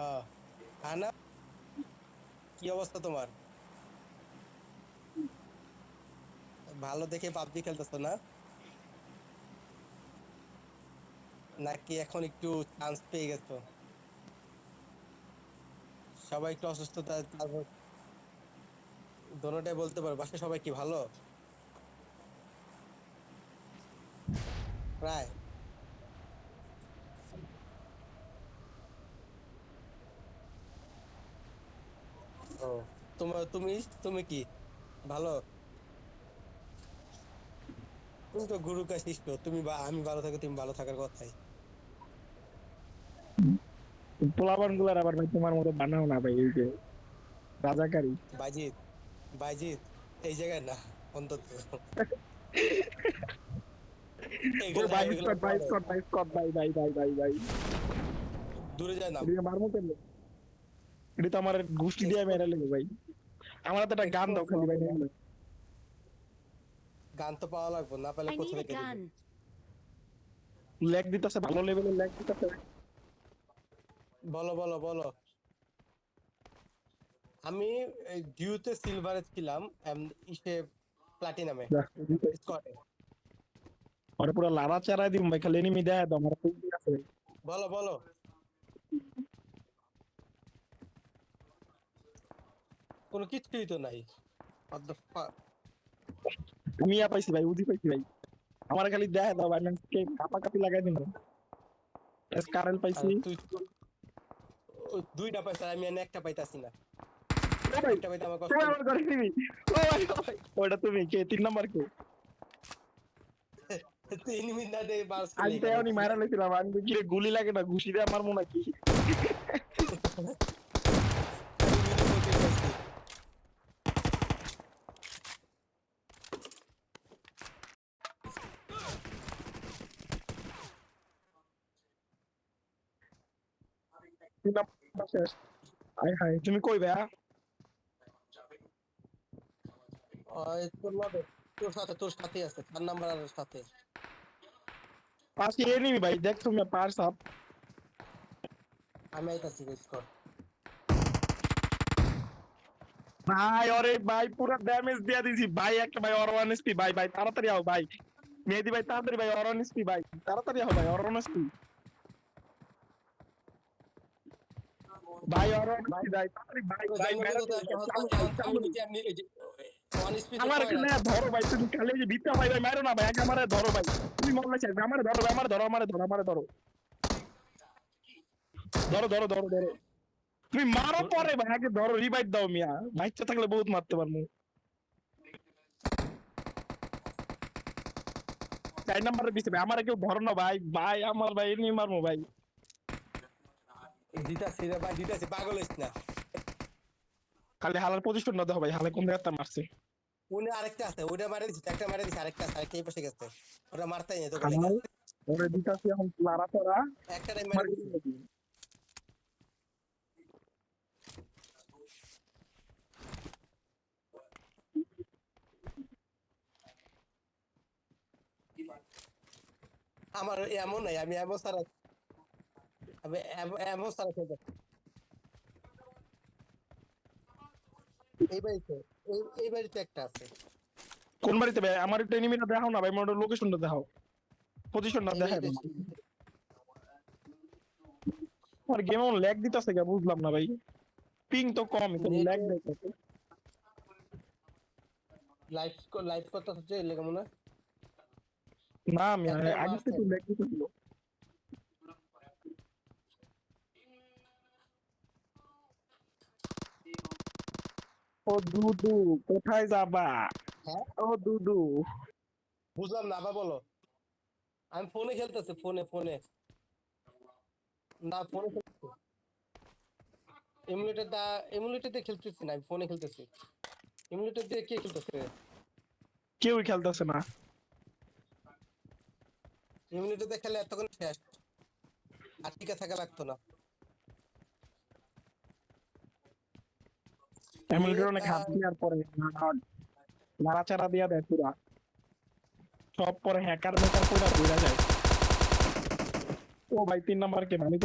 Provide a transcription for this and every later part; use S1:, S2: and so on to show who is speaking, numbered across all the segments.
S1: হ্যাঁ। আনা কি অবস্থা তোমার? ভালো দেখে পাবজি খেলতেছো না? নাকি এখন একটু চান্স পেয়ে গেছো? সবাই একটু অসুস্থতা দোনোটাই বলতে পারো। বাসায় সবাই কি ভালো? প্রায় ও তোমার তুমি তুমি কি? ভালো? তুমি তো গুরু কা শিষ্য তুমি বা আমি ভালো থাকো তুমি ভালো থাকার কথাই।
S2: পোলাপানগুলার আবার ভাই তোমার মতো বানাও না ভাই এই যে রাজাকারী।
S1: বাইজিৎ বাইজিৎ এই জায়গায় না অন্তত। দূরে যায় না।
S2: এদিকে মারমো কেন এটা তো আমার গোষ্ঠী দিয়ে মেরে লেগে ভাই। আমার হাতে একটা গান দাও খালি ভাই।
S1: গান তো পাওয়া লাগবে না পেলে কোথা থেকে.
S2: ল্যাগ দিতেছে ভালো লেভেলের ল্যাগ দিতেছে।
S1: বলো বলো বলো। আমি ডিউতে সিলভারে ছিলাম এম- ইসে প্লাটিনামে স্কটে
S2: ওরা পুরো লাড়া চারাই দিম ভাই খালি এনিমি দেয় দাও আমার
S1: বলো বলো। কোনো কিছুই তো নাই?
S2: আমি পাইছি ভাই উদি পাইছি ভাই। আমার খালি দেখা দাও ভাই কে কাপা কাপি লাগাই দিন এসকারেল
S1: আর
S2: পাইছি।
S1: তুই দুইটা পয়সা আমি এনে একটা পাইতাছি না।
S2: তুমি? ওটা কে? তিন নাম্বার কে?
S1: তিন মিনিট বাস
S2: আমি তো এমনি মারা আমি গুলি লাগে না ঘুষি দিয়ে আমার মনে কি? তিন নাম্বার শেষ আয় হায় তুমি কই ভাইয়া
S1: ওই তোর লবে তোর সাথে তোর সাথে আছে চার নাম্বার আর সাথে
S2: পাশে এনিমি ভাই দেখ তুমি পার্স আপ
S1: আমি আইতাছি স্কট
S2: ভাই ওরে ভাই পুরো ড্যামেজ দিয়ে দিছি ভাই একটা ভাই অর ওয়ান এসপি ভাই ভাই তাড়াতাড়ি আও ভাই মেহেদি ভাই তাড়াতাড়ি ভাই অর ওয়ান এসপি ভাই তাড়াতাড়ি আও ভাই অর ওয়ান এসপি ভাই ভাই ভাই ভাই। আমার ধরো ভাই তুমি খালি যে ভিতরে ভাই ভাই মারো না ভাই আগে আমারে ধরো ভাই। তুমি মরলে চাই আমারে ধরো ভাই আমারে ধরো আমারে ধরো আমারে ধরো। ধরো ধরো ধরো ধরো। তুমি মারো পরে ভাই আগে ধরো রিভাইভ দাও মিয়া। থাকলে বহুত মারতে পারব। চার নাম্বারে দিছে ভাই আমার কেউ ধরো না ভাই ভাই আমার ভাই এমনি মারবো ভাই।
S1: দিতাছি রে ভাই দিতাছি পাগল হইস না।
S2: খালি হালার পজিশন না দেখো ভাই হালে কোন জায়গাতে মারছে?
S1: উনি আরেকটা আছে ওটা মারে দিছি একটা মারে দিছি আরেকটা আছে আরেকটা এই পাশে গেছে। ওটা মারতেই নেই তো
S2: ওরে দিতাছি এখন লারা পড়া
S1: একটা টাইম মারে আমার এমন নাই আমি এমন সারা এই বাড়িতে এই বাড়িতে একটা আছে।
S2: কোন বাড়িতে ভাই? আমার একটু এনিমিটা দেখাও না ভাই মোটর লোকেশনটা দেখাও। পজিশনটা দেখাও আমার গেম অন ল্যাগ দিতেছে কে বুঝলাম না ভাই। পিং তো কম কিন্তু ল্যাগ দেখাচ্ছে
S1: লাইভ লাইভ করতে হচ্ছে এলে কেমন না
S2: আমি আগে। থেকে ল্যাগ দিতেছিল। ও দুদু কোথায় যাবা
S1: হ্যাঁ
S2: ও দুদু
S1: বুঝলাম না আবার বলো। আমি ফোনে খেলতেছি ফোনে ফোনে না ফোনে খেলতেছি। এমুলেটর দা এমুলেটর দিয়ে খেলতেছি না আমি ফোনে খেলতেছি। এমুলেটর দিয়ে কে খেলতেছে?
S2: কেউই খেলতেছে না।
S1: এমুলেটর দিয়ে খেলে এতক্ষণ শেষ। আর টিকে থাকা লাগতো না।
S2: এমুলেটর অনেক হাত দেওয়ার পরে নাড়াচাড়া দিয়া দেয় পুরা। সব পরে হ্যাকার মেকার পুরা ঘুরে যায়। ও ভাই তিন নাম্বার কে
S1: একটা।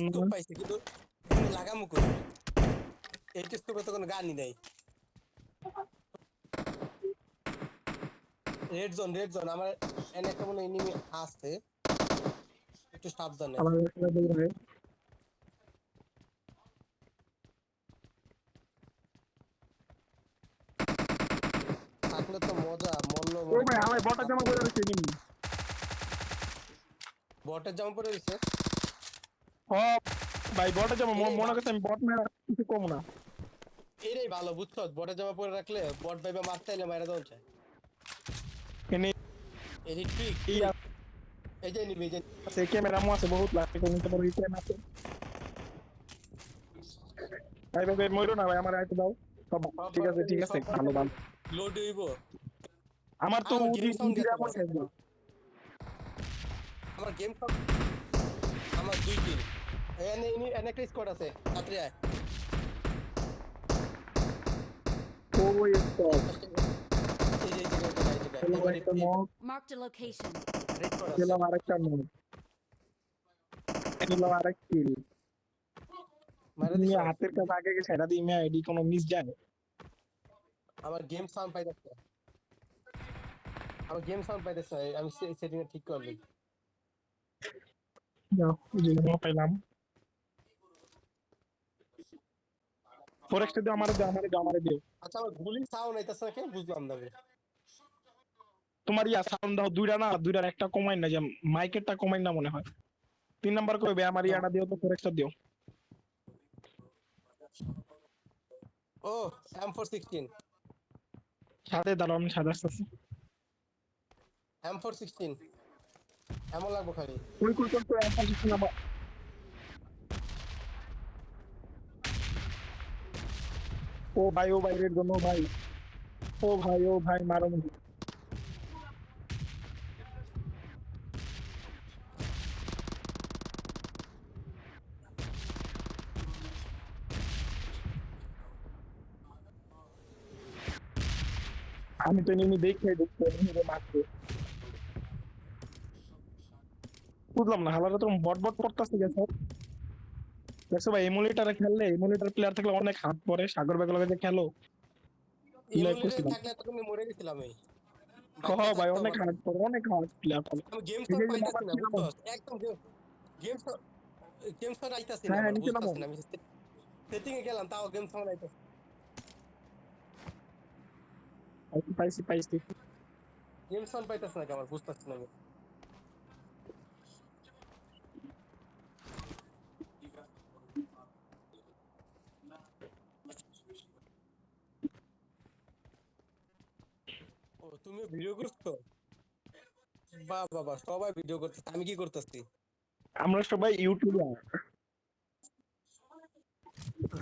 S1: স্কোপ পাইছি, কিন্তু লাগামু কই? স্কোপে তো কোনো গানই নাই। রেড জোন রেড জোন আমার এনে একটা মনে এনিমি আছে। একটু সাবধানে।
S2: আমার দৌড়ে
S1: তো মজা মল্ল
S2: ও ভাই আমার বটা জামা পরে আছে নিমি
S1: বটের জামা পরে দিছে
S2: ও ভাই বটা জামা মনে করছে আমি বট মেরা কিছু কম না।
S1: এটাই ভালো বুঝছ? বটের জামা পরে রাখলে বট ভাইবা মারতে এলে মারা দেওয়া যায়
S2: এনে
S1: এই ট্রিক
S2: এই
S1: এই যে নিবি যে
S2: আছে ক্যামেরা মো আছে বহুত লাগে কোন তো বড় ক্যামেরা আছে। ভাই ভাই মইরো না ভাই আমার আইতে দাও। সব ঠিক আছে ঠিক আছে ভালো ভালো।
S1: লোড হইব।
S2: আমার তো
S1: আমার গেম সব আমার দুই কিল এনে এনে এনে একটা স্কোয়াড আছে। তাড়াতাড়ি আয়।
S2: ওই
S3: Marked a location.
S2: আরেকটা আরেক কিল তুমি
S1: দিছো?
S2: হাতের কাছে আগে গেছে এটা দিয়ে আইডি কোনো মিস যায়?
S1: আমার গেম সাউন্ড পাইতেছে। আমার গেম সাউন্ড পাইতেছে আমি সেটিং এ ঠিক করলি
S2: যাও যে মো পেলাম ফরেক্সটা দিও আমারে দিও আমারে দিও আমারে দিও
S1: আচ্ছা আমার গুলি সাউন্ড আইতাছে কেন বুঝলাম না
S2: তোমার ইয়া সাউন্ড দাও দুইটা না দুইটার একটা কমাই না যে মাইকেরটা কমাই না মনে হয়। তিন নাম্বার কইবে আমার ইয়াটা দিও তো ফরেক্সটা দিও।
S1: ও এম ফোর সিক্সটিন
S2: সাথে দাঁড়াও আমি সাদা আসতেছি।
S1: এম ফোর সিক্সটিন এমন লাগবো খালি।
S2: কই কই কই কই আমার কিছু না বা- ও ভাই ও ভাই রেড জন্য ভাই। ও ভাই ও ভাই মারো মুঝে আমি তো নিমি দেখে দেখতে নিরে মারতে। বুঝলাম না হালারা তো বট বট করতেছে গেছে দেখছ ভাই এমুলেটারে খেললে এমুলেটার প্লেয়ার থাকলে অনেক হাত পরে সাগর বেগের লগে খেলো। Like
S1: ইমোলিটে
S2: করছিলাম।
S1: থাকলে মরে গেছিলাম এই।
S2: কহ ভাই অনেক। হাত পরে অনেক হাত প্লেয়ার
S1: আমি গেম
S2: এই
S1: পাইতাছি না? একদম গেম সাউন্ড গেম সাউন্ড আইতাছি না
S2: হ্যাঁ,
S1: আমি। সেটিং এ গেলাম তাও গেম সাউন্ড আইতাছে।
S2: পাইছি পাইছি
S1: গেম সাউন্ড পাইতাছি না আমার বুঝতাছি না ও তুমি ভিডিও করছ বাহ বাহ বাহ সবাই ভিডিও করতেছে আমি কি করতেছি
S2: আমরা সবাই ইউটিউবার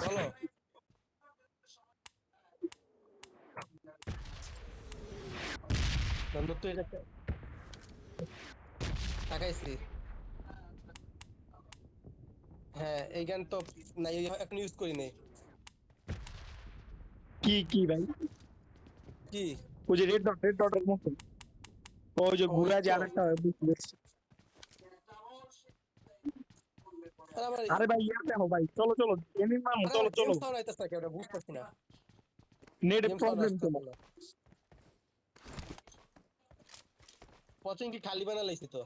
S1: বলো নন্দু তুই এটা তাকাইছি হ্যাঁ এই গান তো না এই এখন ইউজ করি নাই
S2: কি কি ভাই
S1: কি
S2: ওই যে রেড ডট রেড ডটের মতো ওই যে ঘুরা যে। আরেকটা।
S1: আরে
S2: ভাই ইয়া দেখো ভাই চলো চলো এমনি নাম চলো চলো
S1: বুঝতেছি না
S2: নেট প্রবলেম চলো
S1: না পচিং কি খালি বানা লাইছি তো?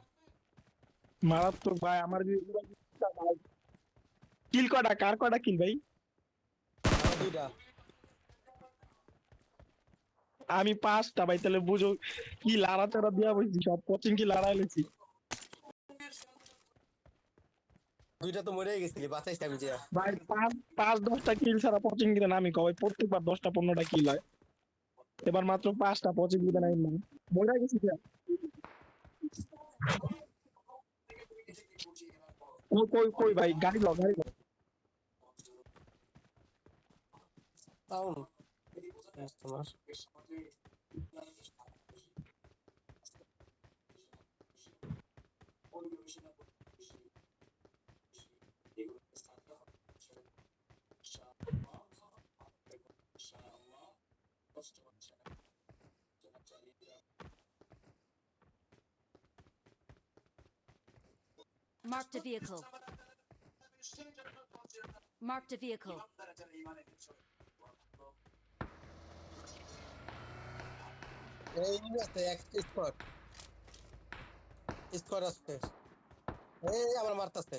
S2: মারাত্মক ভাই আমার কিল কটা? কার কটা কিল ভাই?
S1: দুইটা।
S2: আমি পাঁচটা ভাই তাহলে বুঝো কি লাড়া চাড়া দিয়া বলছি সব। কোচিং কি লাড়াই লেছি
S1: দুইটা তো মরে গেছিলি বাঁচাইছি আমি যে।
S2: ভাই পাঁচ পাঁচ দশটা কিল ছাড়া কোচিং দিতে আমি কবে প্রত্যেকবার দশটা পনেরোটা কিল হয়। এবার মাত্র পাঁচটা, পঁচিশ দিতে নাই মরে গেছি? কই কই ভাই? গাড়ি ল গাড়ি
S1: তাও তোমার
S3: Marked a vehicle. Marked a vehicle.
S1: এই আছে এক স্কোর স্কোর আছে এই আমার মারতাছে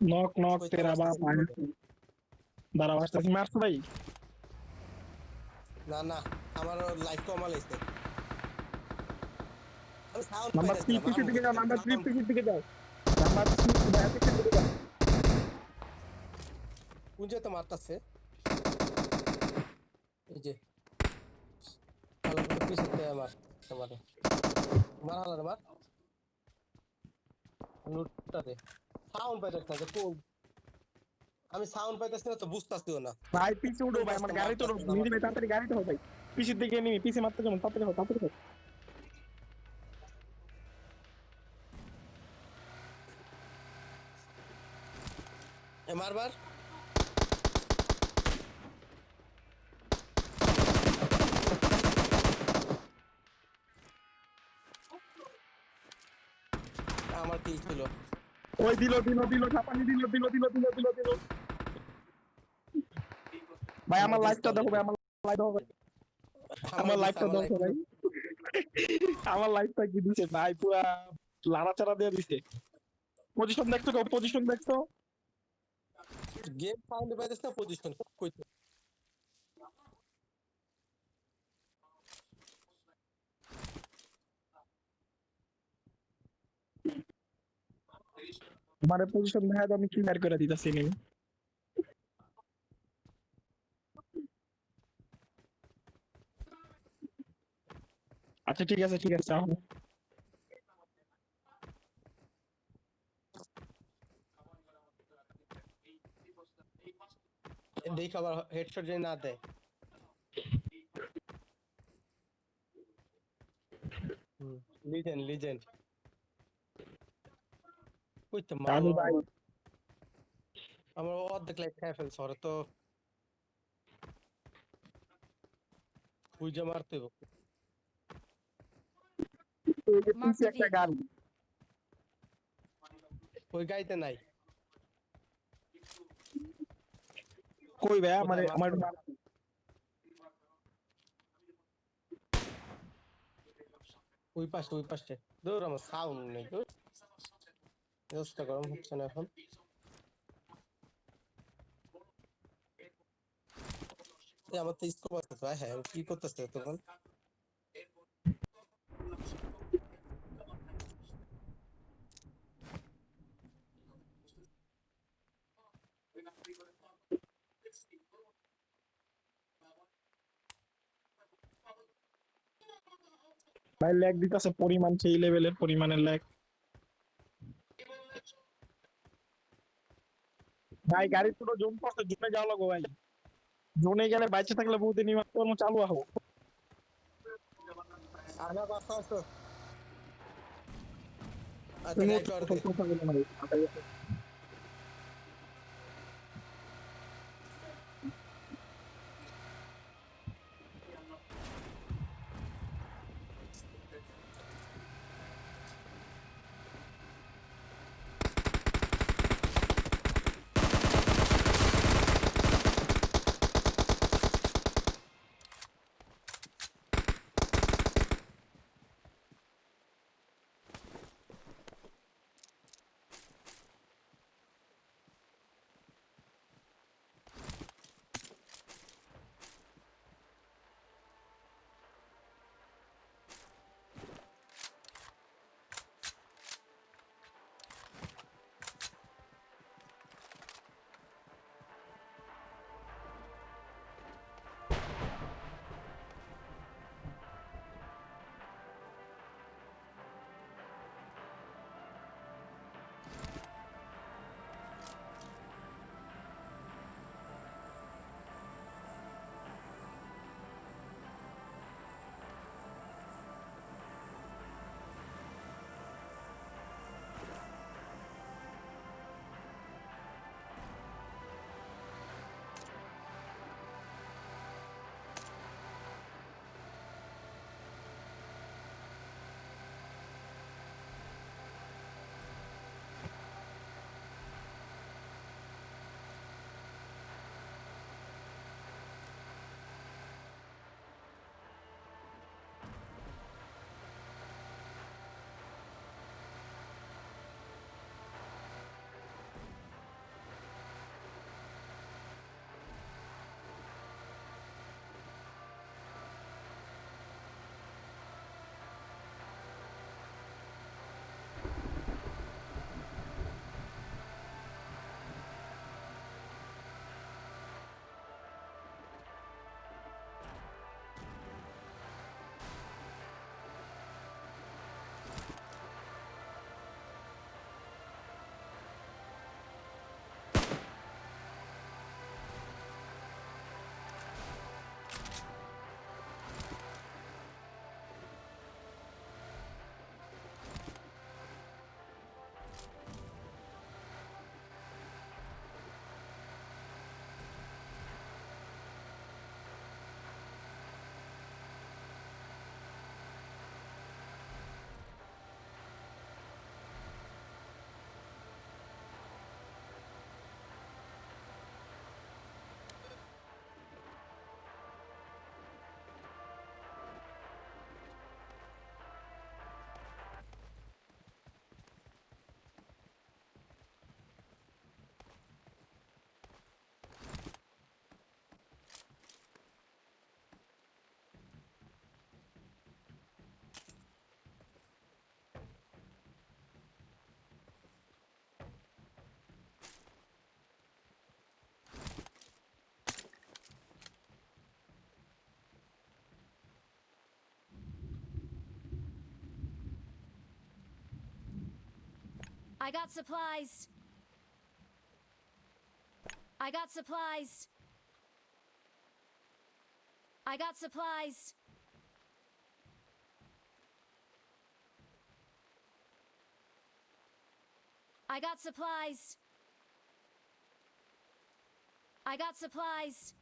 S2: নক নক তেরা বাপ
S1: পারতাছি
S2: আসতেছি মারছো ভাই
S1: না না আমার লাইফ কমা লাইছে আমি সাউন্ড
S2: নাম্বার থ্রি পিসের দিকে যাও নাম্বার থ্রি পিসের দিকে যাও নাম্বার থ্রি ভাইয়া পিসের দিকে যাও
S1: কুঞ্জে তো মারতাছে এই যে ভালো করে পিছনে মার তোমারে মার হালার মার। লুটটা দে। সাউন্ড পাইতাছ না কোন? আমি সাউন্ড পাইতাছি না তো বুঝতাছিও না।
S2: ভাই পিছে উঠো ভাই আমার গাড়ি তো নিয়ে ভাই তাড়াতাড়ি গাড়িতে হো ভাই। পিছের দিকে নিবি পিছে মারতে যাব তাড়াতাড়ি হো তাড়াতাড়ি
S1: মারবার আমার কি ছিল।
S2: ওই দিল দিল দিল ছাপানি দিল দিল দিল দিল দিল দিল। ভাই আমার লাইফটা দেখো ভাই আমার লাইফ দেখো। আমার লাইফটা দেখো ভাই। আমার লাইফটা কি দিছে? ভাই পুরা লাড়াচাড়া দিয়ে দিছে। পজিশন দেখছ পজিশন দেখছ?
S1: গেম সাউন্ড পাইতেছ না পজিশন কইতে
S2: মানে পজিশন দেখা আমি ক্লিয়ার করে দিতেছি নি আচ্ছা ঠিক আছে ঠিক আছে আহ।
S1: দেখ আবার হেডশট যদি না দেয়। লিজেন্ড লিজেন্ড কইতে
S2: দাদু ভাই
S1: আমার অর্ধেক লাইফ খাই ফেলছে ওরা তো। বুঝে মারতে হবে।
S2: এই যে
S3: Mark
S2: পিছে
S3: the
S2: একটা
S3: vehicle.
S2: গাড়ি
S1: ওই গাড়িতে নাই।
S2: কই ভাই আমার
S1: কোথায়
S2: আমার
S1: মারছো? ওই পাশে ওই পাশে দূর আমার সাউন্ড নেই দূর ব্যবস্থা গরম হচ্ছে না এখন এই আমার তো স্কোপ আছে তো হ্যাঁ ও কি করতেছে তখন
S2: ভাই ল্যাগ দিতেছে পরিমাণ সেই লেভেলের পরিমাণের ল্যাগ ভাই গাড়ি পুরো জোন পড়ছে জোনে যাওয়া লাগো ভাই জোনে গেলে বাইচে থাকলে বহুদিন কর্ম চালু আহো
S1: আমার বাসা আছে আচ্ছা
S3: I got supplies. I got supplies. I got supplies. I got supplies. I got supplies.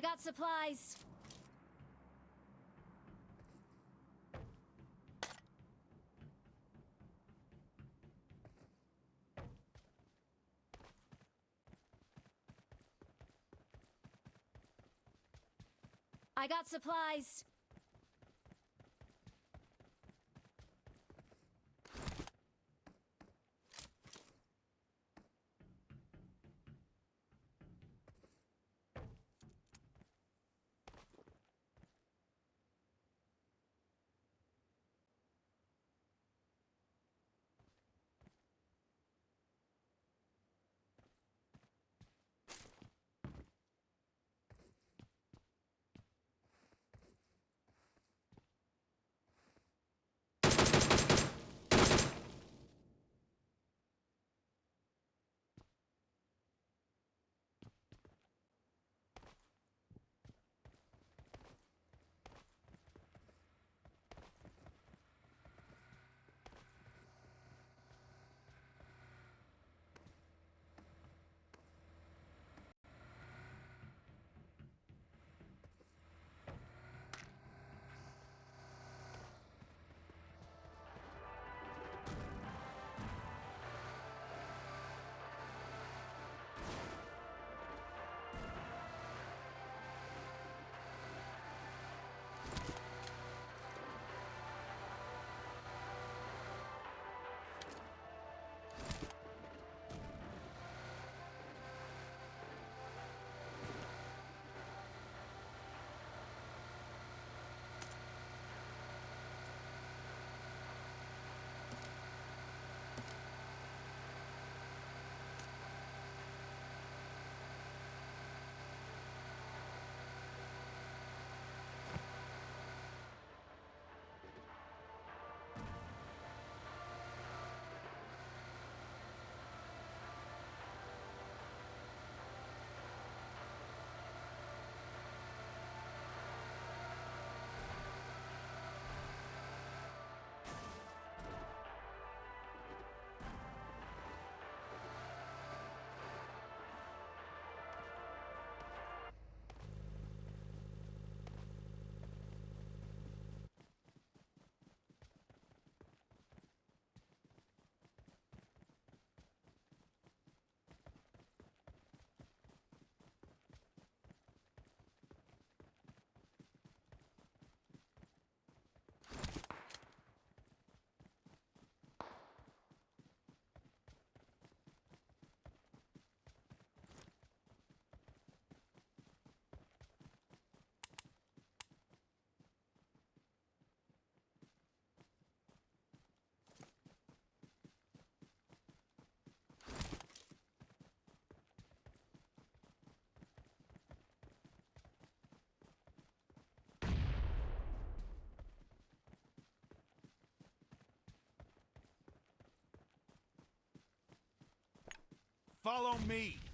S3: I got supplies. I got supplies.
S4: Follow me.